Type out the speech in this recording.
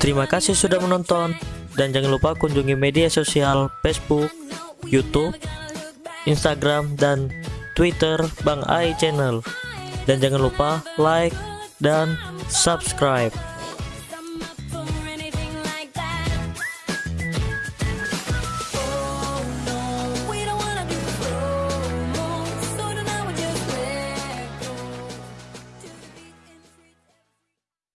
Terima kasih sudah menonton dan jangan lupa kunjungi media sosial Facebook, YouTube, Instagram dan Twitter Bang Ai Channel. Dan jangan lupa like dan subscribe.